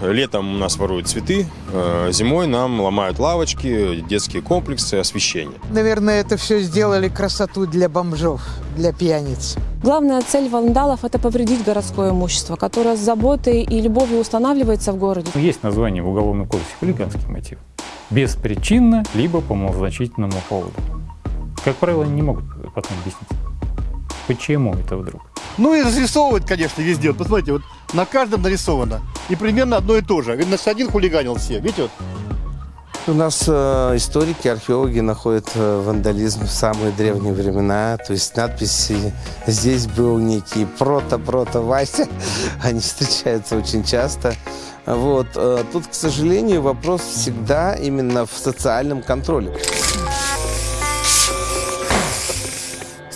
Летом у нас воруют цветы, э, зимой нам ломают лавочки, детские комплексы, освещение. Наверное, это все сделали красоту для бомжов, для пьяниц. Главная цель вандалов – это повредить городское имущество, которое с заботой и любовью устанавливается в городе. Есть название в Уголовном кодексе «хулиганский мотив». Беспричинно, либо по малозначительному поводу. Как правило, они не могут потом объяснить, почему это вдруг. Ну и разрисовывать, конечно, везде. Вот посмотрите, вот на каждом нарисовано. И примерно одно и то же. Видно, что один хулиганил все. Видите, вот У нас э, историки, археологи находят э, вандализм в самые древние времена. То есть надписи «Здесь был некий прото-прото Вася». Они встречаются очень часто. Вот. э, Тут, к сожалению, вопрос всегда именно в социальном контроле.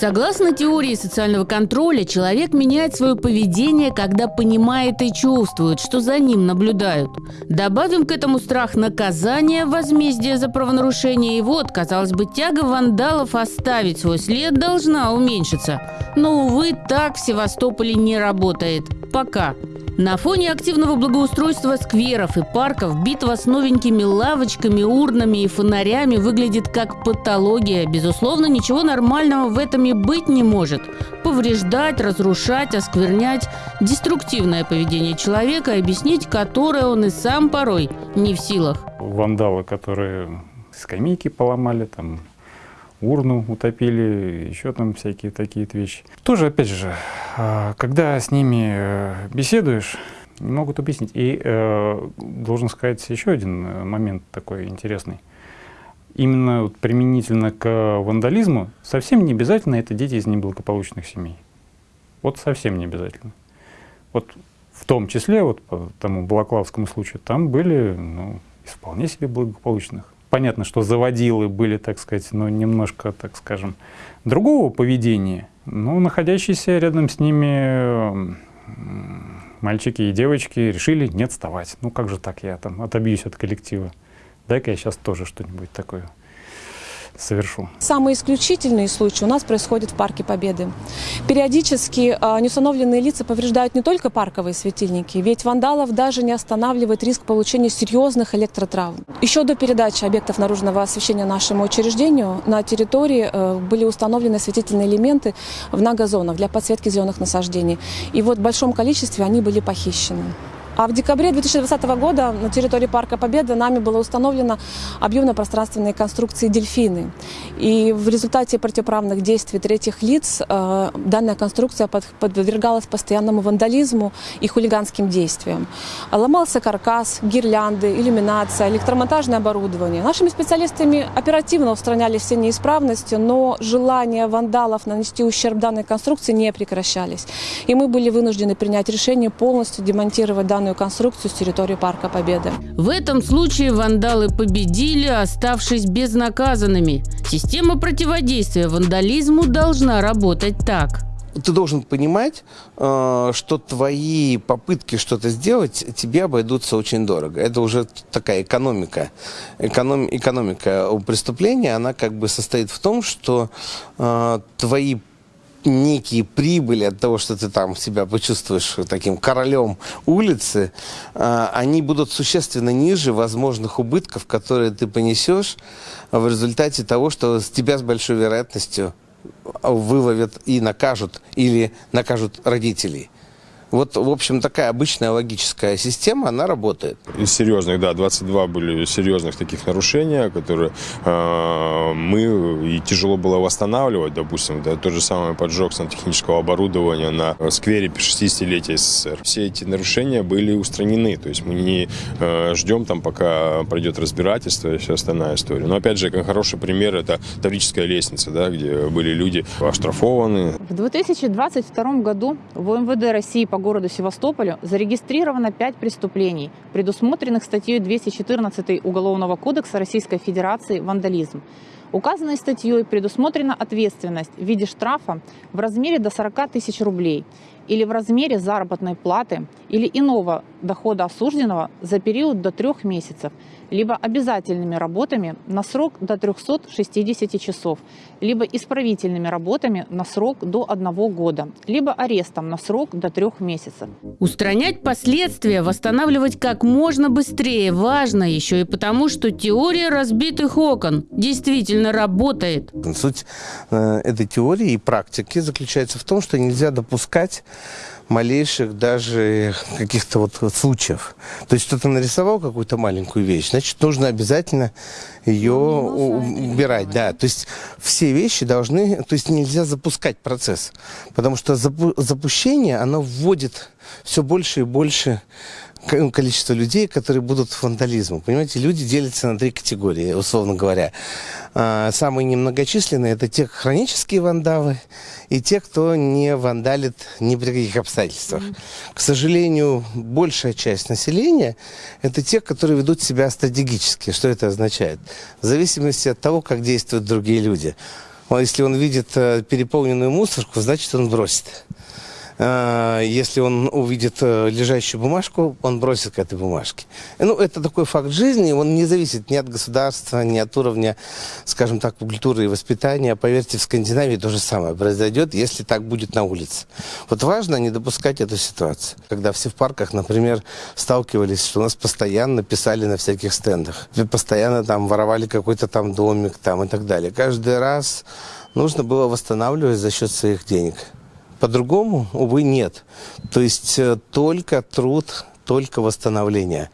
Согласно теории социального контроля, человек меняет свое поведение, когда понимает и чувствует, что за ним наблюдают. Добавим к этому страх наказания, возмездия за правонарушение, и вот, казалось бы, тяга вандалов оставить свой след должна уменьшиться. Но, увы, так в Севастополе не работает. Пока. На фоне активного благоустройства скверов и парков битва с новенькими лавочками, урнами и фонарями выглядит как патология. Безусловно, ничего нормального в этом и быть не может. Повреждать, разрушать, осквернять – деструктивное поведение человека, объяснить которое он и сам порой не в силах. Вандалы, которые скамейки поломали, там урну утопили, еще там всякие такие вещи. Тоже, опять же, а, когда с ними э, беседуешь, не могут объяснить. И э, должен сказать еще один э, момент такой интересный. Именно применительно к вандализму совсем не обязательно это дети из неблагополучных семей. Вот совсем не обязательно. Вот в том числе, вот по тому Балаклавскому случаю, там были ну, из вполне себе благополучных. Понятно, что заводилы были, так сказать, ну, немножко, так скажем, другого поведения, но находящиеся рядом с ними мальчики и девочки решили не отставать. Ну как же так, я там отобьюсь от коллектива. Дай-ка я сейчас тоже что-нибудь такое совершу. Самые исключительные случаи у нас происходят в Парке Победы. Периодически э, неустановленные лица повреждают не только парковые светильники, ведь вандалов даже не останавливает риск получения серьезных электротравм. Еще до передачи объектов наружного освещения нашему учреждению на территории э, были установлены осветительные элементы в многозонах для подсветки зеленых насаждений. И вот в большом количестве они были похищены. А в декабре 2020 года на территории Парка Победы нами было установлено объемно-пространственные конструкции «Дельфины». И в результате противоправных действий третьих лиц э, данная конструкция под- подвергалась постоянному вандализму и хулиганским действиям. Ломался каркас, гирлянды, иллюминация, электромонтажное оборудование. Нашими специалистами оперативно устраняли все неисправности, но желания вандалов нанести ущерб данной конструкции не прекращались. И мы были вынуждены принять решение полностью демонтировать данную конструкцию с территории Парка Победы. В этом случае вандалы победили, оставшись безнаказанными. Система противодействия вандализму должна работать так. Ты должен понимать, э, что твои попытки что-то сделать тебе обойдутся очень дорого. Это уже такая экономика. Эконом- экономика у преступления, она как бы состоит в том, что э, твои некие прибыли от того, что ты там себя почувствуешь таким королем улицы, э, они будут существенно ниже возможных убытков, которые ты понесешь в результате того, что с тебя с большой вероятностью выловят и накажут или накажут родителей. Вот, в общем, такая обычная логическая система, она работает. Из серьезных, да, 22 были серьезных таких нарушения, которые э, мы и тяжело было восстанавливать, допустим, да, тот же самый поджог сантехнического оборудования на сквере 60-летия СССР. Все эти нарушения были устранены, то есть мы не э, ждем там, пока пройдет разбирательство и вся остальная история. Но опять же, как хороший пример, это Таврическая лестница, да, где были люди оштрафованы, В 2022 году в МВД России по городу Севастополю зарегистрировано 5 преступлений, предусмотренных статьей 214 Уголовного кодекса Российской Федерации «Вандализм». Указанной статьей предусмотрена ответственность в виде штрафа в размере до 40 тысяч рублей или в размере заработной платы или иного дохода осужденного за период до трех месяцев, либо обязательными работами на срок до 360 часов, либо исправительными работами на срок до одного года, либо арестом на срок до трех месяцев. Устранять последствия, восстанавливать как можно быстрее важно еще и потому, что теория разбитых окон действительно работает. Суть э, этой теории и практики заключается в том, что нельзя допускать малейших даже каких-то вот случаев. То есть кто-то нарисовал какую-то маленькую вещь, значит, нужно обязательно ее убирать. Да, то есть все вещи должны, то есть нельзя запускать процесс, потому что запу запущение, оно вводит все больше и больше количество людей, которые будут вандализмом. Понимаете, люди делятся на три категории, условно говоря. А, самые немногочисленные – это те хронические вандалы и те, кто не вандалит ни при каких обстоятельствах. Mm -hmm. К сожалению, большая часть населения – это те, которые ведут себя стратегически. Что это означает? В зависимости от того, как действуют другие люди. Если он видит э, переполненную мусорку, значит, он бросит. А, если он увидит э, лежащую бумажку, он бросит к этой бумажке. Ну, это такой факт жизни, он не зависит ни от государства, ни от уровня, скажем так, культуры и воспитания. Поверьте, в Скандинавии то же самое произойдет, если так будет на улице. Вот важно не допускать эту ситуацию. Когда все в парках, например, сталкивались, что у нас постоянно писали на всяких стендах, постоянно там воровали какой-то там домик там и так далее. Каждый раз нужно было восстанавливать за счет своих денег. По-другому, увы, нет. То есть э, только труд, только восстановление.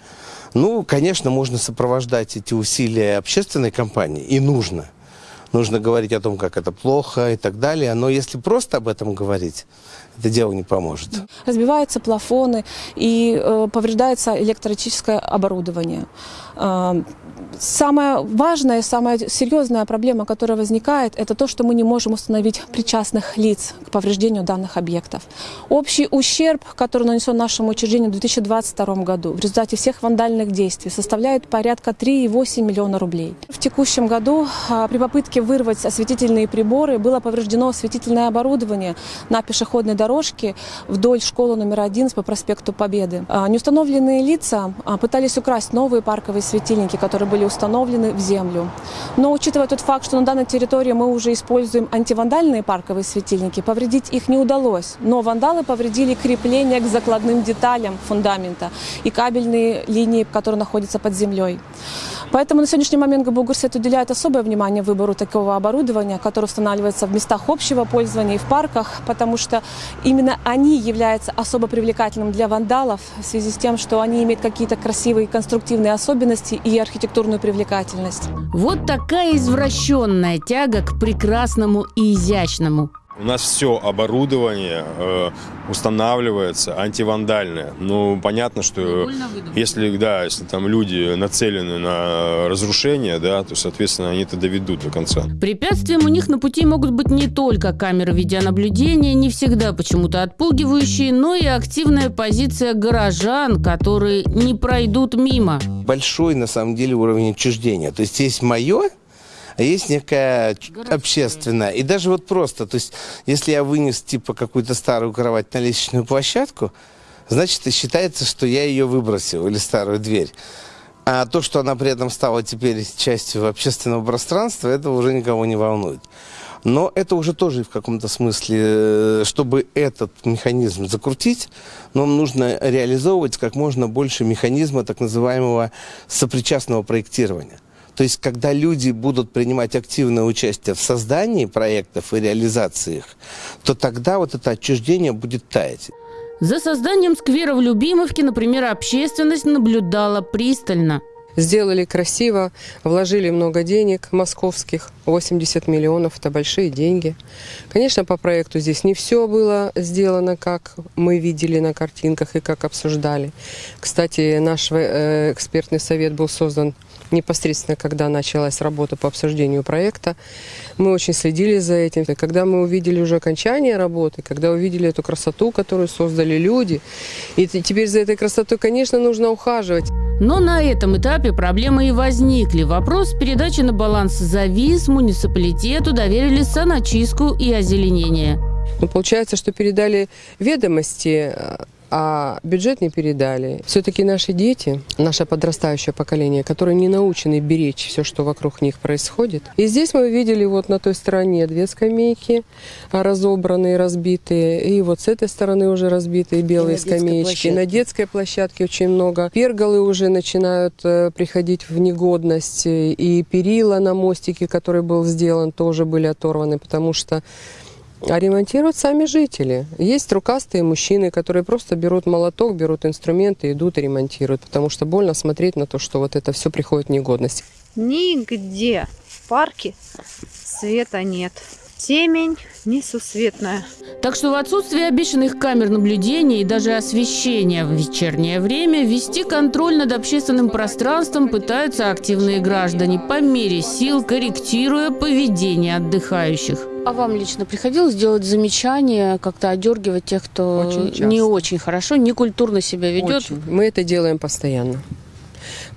Ну, конечно, можно сопровождать эти усилия общественной компании, и нужно. Нужно говорить о том, как это плохо и так далее. Но если просто об этом говорить, это дело не поможет. Разбиваются плафоны и э, повреждается электротическое оборудование. Самая важная, самая серьезная проблема, которая возникает, это то, что мы не можем установить причастных лиц к повреждению данных объектов. Общий ущерб, который нанесен нашему учреждению в 2022 году в результате всех вандальных действий, составляет порядка 3,8 миллиона рублей. В текущем году а, при попытке вырвать осветительные приборы было повреждено осветительное оборудование на пешеходной дорожке вдоль школы номер 11 по проспекту Победы. А, неустановленные лица а, пытались украсть новые парковые светильники, которые были установлены в землю. Но учитывая тот факт, что на данной территории мы уже используем антивандальные парковые светильники, повредить их не удалось. Но вандалы повредили крепление к закладным деталям фундамента и кабельные линии, которые находятся под землей. Поэтому на сегодняшний момент ГБУ-Горсвет уделяет особое внимание выбору такого оборудования, которое устанавливается в местах общего пользования и в парках, потому что именно они являются особо привлекательным для вандалов в связи с тем, что они имеют какие-то красивые конструктивные особенности и архитектурную привлекательность. Вот такая извращенная тяга к прекрасному и изящному. У нас все оборудование э, устанавливается антивандальное. Ну, понятно, что если, да, если там люди нацелены на разрушение, да, то, соответственно, они это доведут до конца. Препятствием у них на пути могут быть не только камеры видеонаблюдения, не всегда почему-то отпугивающие, но и активная позиция горожан, которые не пройдут мимо. Большой, на самом деле, уровень отчуждения. То есть есть мое, а есть некая Городская. общественная. И даже вот просто, то есть, если я вынес, типа, какую-то старую кровать на лестничную площадку, значит, считается, что я ее выбросил, или старую дверь. А то, что она при этом стала теперь частью общественного пространства, это уже никого не волнует. Но это уже тоже в каком-то смысле, э, чтобы этот механизм закрутить, нам нужно реализовывать как можно больше механизма так называемого сопричастного проектирования. То есть, когда люди будут принимать активное участие в создании проектов и реализации их, то тогда вот это отчуждение будет таять. За созданием сквера в Любимовке, например, общественность наблюдала пристально. Сделали красиво, вложили много денег московских, 80 миллионов, это большие деньги. Конечно, по проекту здесь не все было сделано, как мы видели на картинках и как обсуждали. Кстати, наш э, экспертный совет был создан непосредственно, когда началась работа по обсуждению проекта. Мы очень следили за этим. Когда мы увидели уже окончание работы, когда увидели эту красоту, которую создали люди, и теперь за этой красотой, конечно, нужно ухаживать. Но на этом этапе проблемы и возникли. Вопрос передачи на баланс завис, муниципалитету доверили саночистку и озеленение. Ну, получается, что передали ведомости, а бюджет не передали. Все-таки наши дети, наше подрастающее поколение, которые не научены беречь все, что вокруг них происходит. И здесь мы видели вот на той стороне две скамейки разобранные, разбитые. И вот с этой стороны уже разбитые белые на детской скамеечки. площадке. На детской площадке очень много. Перголы уже начинают э, приходить в негодность. И перила на мостике, который был сделан, тоже были оторваны, потому что а ремонтируют сами жители. Есть рукастые мужчины, которые просто берут молоток, берут инструменты, идут и ремонтируют, потому что больно смотреть на то, что вот это все приходит в негодность. Нигде в парке света нет. Темень несусветная. Так что в отсутствие обещанных камер наблюдения и даже освещения в вечернее время вести контроль над общественным пространством пытаются активные граждане по мере сил, корректируя поведение отдыхающих. А вам лично приходилось делать замечания, как-то одергивать тех, кто Очень не очень хорошо, некультурно себя ведет? Очень. Мы это делаем постоянно.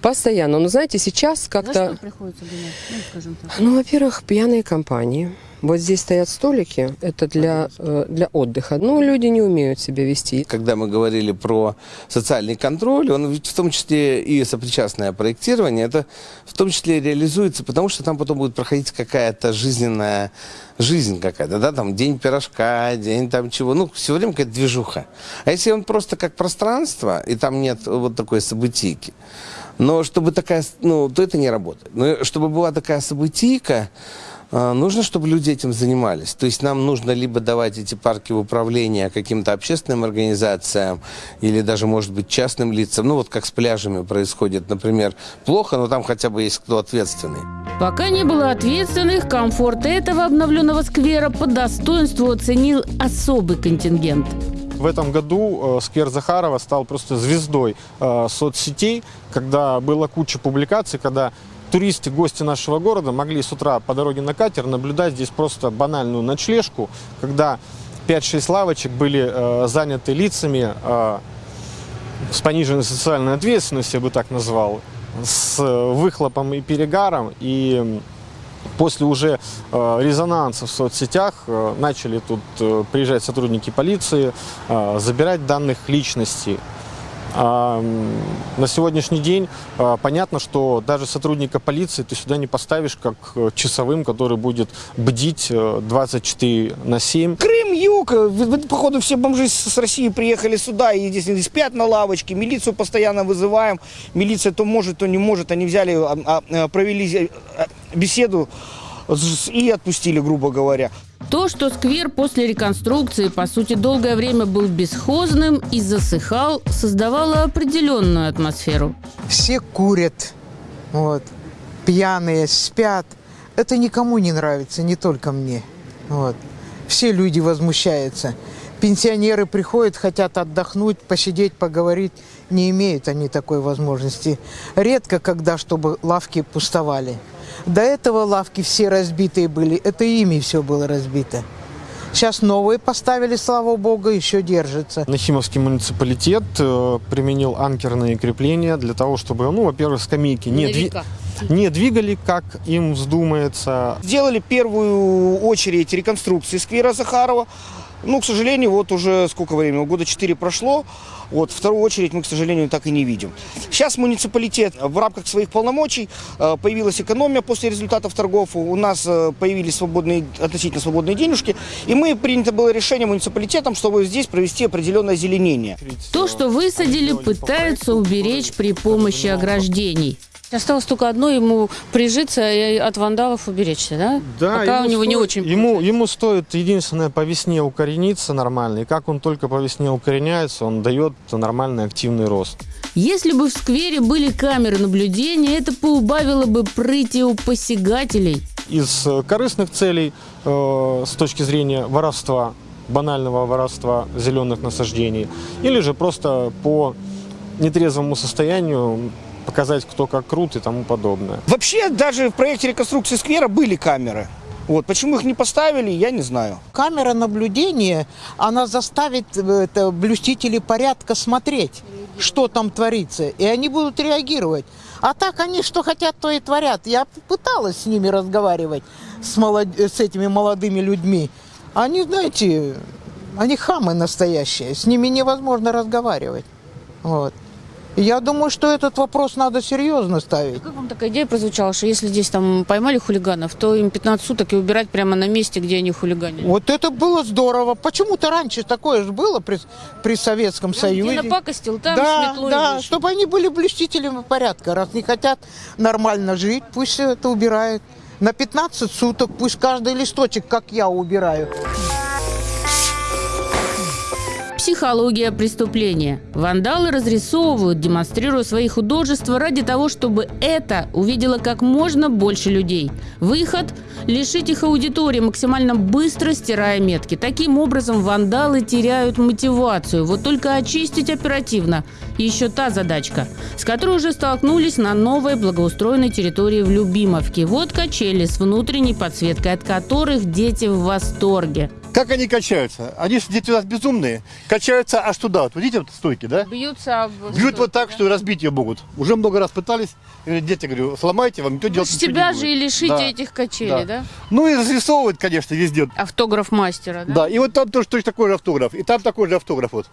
Постоянно. Но знаете, сейчас За как-то... что приходится гонять? Ну, скажем так. Ну, во-первых, пьяные компании. Вот здесь стоят столики, это для, э, для отдыха. Ну, люди не умеют себя вести. Когда мы говорили про социальный контроль, он в том числе и сопричастное проектирование, это в том числе реализуется, потому что там потом будет проходить какая-то жизненная жизнь какая-то, да, там день пирожка, день там чего, ну, все время какая-то движуха. А если он просто как пространство, и там нет вот такой событийки, но чтобы такая, ну, то это не работает. Но чтобы была такая событийка, Нужно, чтобы люди этим занимались. То есть нам нужно либо давать эти парки в управление каким-то общественным организациям или даже, может быть, частным лицам. Ну вот как с пляжами происходит, например, плохо, но там хотя бы есть кто ответственный. Пока не было ответственных, комфорт этого обновленного сквера по достоинству оценил особый контингент. В этом году э, сквер Захарова стал просто звездой э, соцсетей, когда была куча публикаций, когда туристы, гости нашего города могли с утра по дороге на катер наблюдать здесь просто банальную ночлежку, когда 5-6 лавочек были э, заняты лицами э, с пониженной социальной ответственностью, я бы так назвал, с э, выхлопом и перегаром. И после уже э, резонанса в соцсетях э, начали тут э, приезжать сотрудники полиции, э, забирать данных личности. На сегодняшний день а, понятно, что даже сотрудника полиции ты сюда не поставишь как э, часовым, который будет бдить э, 24 на 7. Крым, юг, э, походу все бомжи с России приехали сюда и здесь они спят на лавочке, милицию постоянно вызываем, милиция то может, то не может, они взяли, а, а, провели э, беседу и отпустили, грубо говоря. То, что сквер после реконструкции, по сути, долгое время был бесхозным и засыхал, создавало определенную атмосферу. Все курят, вот, пьяные, спят. Это никому не нравится, не только мне. Вот. Все люди возмущаются. Пенсионеры приходят, хотят отдохнуть, посидеть, поговорить. Не имеют они такой возможности. Редко, когда, чтобы лавки пустовали. До этого лавки все разбитые были. Это ими все было разбито. Сейчас новые поставили, слава богу, еще держится. Нахимовский муниципалитет э, применил анкерные крепления для того, чтобы, ну, во-первых, скамейки не, дви- не двигали, как им вздумается. Сделали первую очередь реконструкции сквера Захарова. Ну, к сожалению, вот уже сколько времени, года 4 прошло. Вот вторую очередь мы, к сожалению, так и не видим. Сейчас муниципалитет в рамках своих полномочий э, появилась экономия после результатов торгов. У нас э, появились свободные, относительно свободные денежки. И мы принято было решение муниципалитетом, чтобы здесь провести определенное озеленение. То, что высадили, пытаются уберечь при помощи ограждений. Осталось только одно ему прижиться и от вандалов уберечься, да? Да, Пока у него не стоит- очень Ему, ему стоит единственное по весне укорениться нормально. И как он только по весне укореняется, он дает нормальный активный рост. Если бы в сквере были камеры наблюдения, это поубавило бы прыти у посягателей. Из э, корыстных целей, э, с точки зрения воровства, банального воровства зеленых насаждений, или же просто по нетрезвому состоянию показать, кто как крут и тому подобное. Вообще, даже в проекте реконструкции сквера были камеры. Вот. Почему их не поставили, я не знаю. Камера наблюдения, она заставит э, это, блюстителей порядка смотреть, что там творится, и они будут реагировать. А так они что хотят, то и творят. Я пыталась с ними разговаривать, с, молод... с этими молодыми людьми. Они, знаете, они хамы настоящие, с ними невозможно разговаривать. Вот. Я думаю, что этот вопрос надо серьезно ставить. Как вам такая идея прозвучала, что если здесь там поймали хулиганов, то им 15 суток и убирать прямо на месте, где они хулиганили? Вот это было здорово. Почему-то раньше такое же было при, при Советском Прям Союзе. Где напакостил, там да, сметлой да, вышел. чтобы они были блюстителями порядка. Раз не хотят нормально жить, пусть это убирают. На 15 суток пусть каждый листочек, как я, убираю. Психология преступления. Вандалы разрисовывают, демонстрируя свои художества ради того, чтобы это увидело как можно больше людей. Выход – лишить их аудитории, максимально быстро стирая метки. Таким образом, вандалы теряют мотивацию. Вот только очистить оперативно – еще та задачка, с которой уже столкнулись на новой благоустроенной территории в Любимовке. Вот качели с внутренней подсветкой, от которых дети в восторге. Как они качаются? Они же дети у нас безумные. Качаются аж туда. Вот видите, вот стойки, да? Бьются об... Бьют вот так, что и разбить ее могут. Уже много раз пытались. Дети, говорю, сломайте, вам никто делать С ничего тебя не же будет». и лишите Да. этих качелей, да? Ну и разрисовывают, конечно, везде. Автограф мастера, да? Да, и вот там тоже точно такой же автограф. И там такой же автограф вот.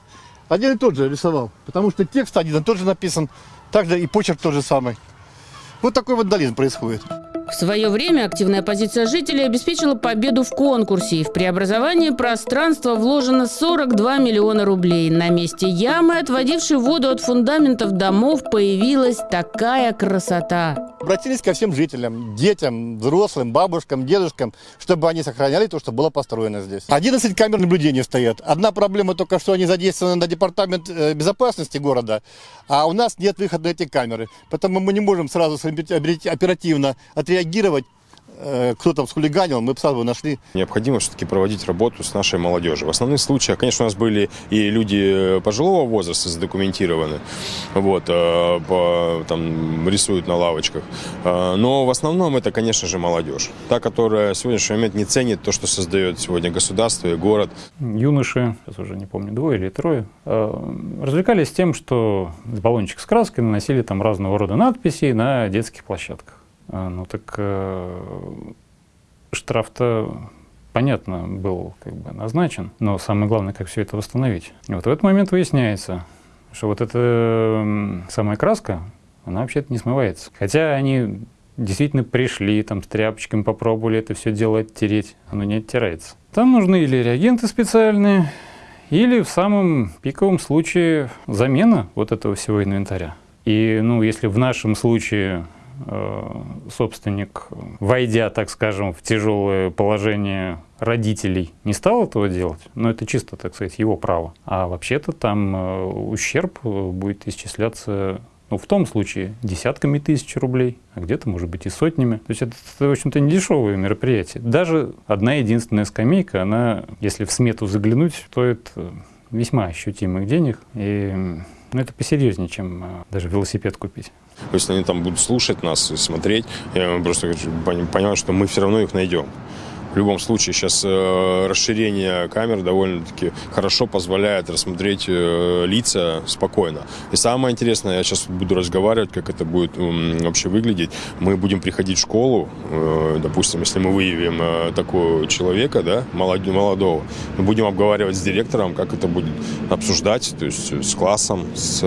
Один и тот же рисовал. Потому что текст один и тот же написан. Также и почерк тот же самый. Вот такой вандализм происходит. В свое время активная позиция жителей обеспечила победу в конкурсе. И в преобразование пространства вложено 42 миллиона рублей. На месте ямы, отводившей воду от фундаментов домов, появилась такая красота. Обратились ко всем жителям, детям, взрослым, бабушкам, дедушкам, чтобы они сохраняли то, что было построено здесь. 11 камер наблюдения стоят. Одна проблема только, что они задействованы на департамент э, безопасности города, а у нас нет выхода на эти камеры. Поэтому мы не можем сразу оперативно отреагировать, кто там схулиганил, мы бы сразу нашли. Необходимо все-таки проводить работу с нашей молодежью. В основных случаях, конечно, у нас были и люди пожилого возраста задокументированы, вот, э, по, там, рисуют на лавочках. Э, Но в основном это, конечно же, молодежь. Та, которая в сегодняшний момент не ценит то, что создает сегодня государство и город. Юноши, сейчас уже не помню, двое или трое, э, развлекались тем, что баллончик с краской наносили там разного рода надписи на детских площадках. А, Ну так э, штраф-то понятно был как бы назначен, но самое главное, как все это восстановить. И вот в этот момент выясняется, что вот эта самая краска, она вообще-то не смывается. Хотя они действительно пришли, там с тряпочками попробовали это все дело оттереть, оно не оттирается. Там нужны или реагенты специальные, или в самом пиковом случае замена вот этого всего инвентаря. И ну, если в нашем случае собственник, войдя, так скажем, в тяжелое положение родителей, не стал этого делать, но это чисто, так сказать, его право. А вообще-то там э, ущерб э, будет исчисляться ну, в том случае десятками тысяч рублей, а где-то, может быть, и сотнями. То есть это, в общем-то, не дешевое мероприятие. Даже одна единственная скамейка, она, если в смету заглянуть, стоит э, весьма ощутимых денег. И м, ну, это посерьезнее, чем э, даже велосипед купить. Если они там будут слушать нас и смотреть, я просто хочу пон- понимать, что мы все равно их найдем. В любом случае, сейчас э, расширение камер довольно-таки хорошо позволяет рассмотреть э, лица спокойно. И самое интересное, я сейчас буду разговаривать, как это будет вообще выглядеть. Мы будем приходить в школу, э, допустим, если мы выявим такого человека, да, молод- молодого, мы будем обговаривать с директором, как это будет обсуждать, то есть с классом, с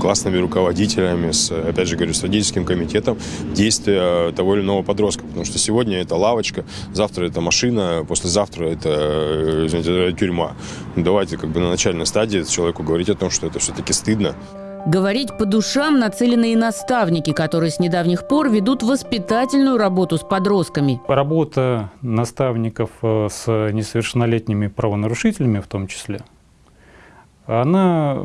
классными руководителями, с, опять же говорю, с родительским комитетом действия того или иного подростка. Потому что сегодня это лавочка, завтра это машина, послезавтра это, э, извините, тюрьма. Ну, Давайте как бы на начальной стадии человеку говорить о том, что это все-таки стыдно. Говорить по душам нацелены и наставники, которые с недавних пор ведут воспитательную работу с подростками. Работа наставников э, с несовершеннолетними правонарушителями в том числе, она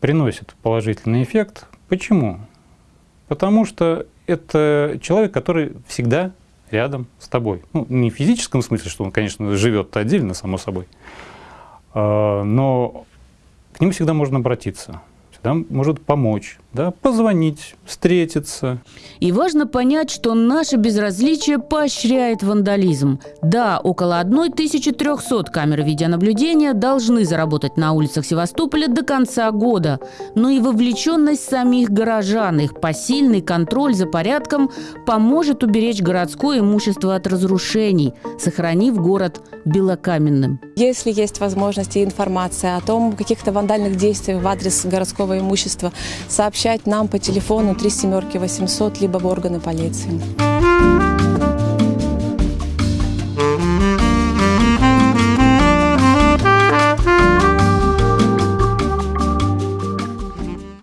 приносит положительный эффект. Почему? Потому что это человек, который всегда рядом с тобой. Ну, не в физическом смысле, что он, конечно, живет отдельно, само собой, а, но к нему всегда можно обратиться. всегда может помочь, да, позвонить, встретиться. И важно понять, что наше безразличие поощряет вандализм. Да, около 1300 камер видеонаблюдения должны заработать на улицах Севастополя до конца года. Но и вовлеченность самих горожан, их посильный контроль за порядком поможет уберечь городское имущество от разрушений, сохранив город белокаменным. Если есть возможность и информация о том, каких-то вандальных действиях в адрес городского имущества, сообщать нам по телефону 3 семерки 800, либо в органы полиции.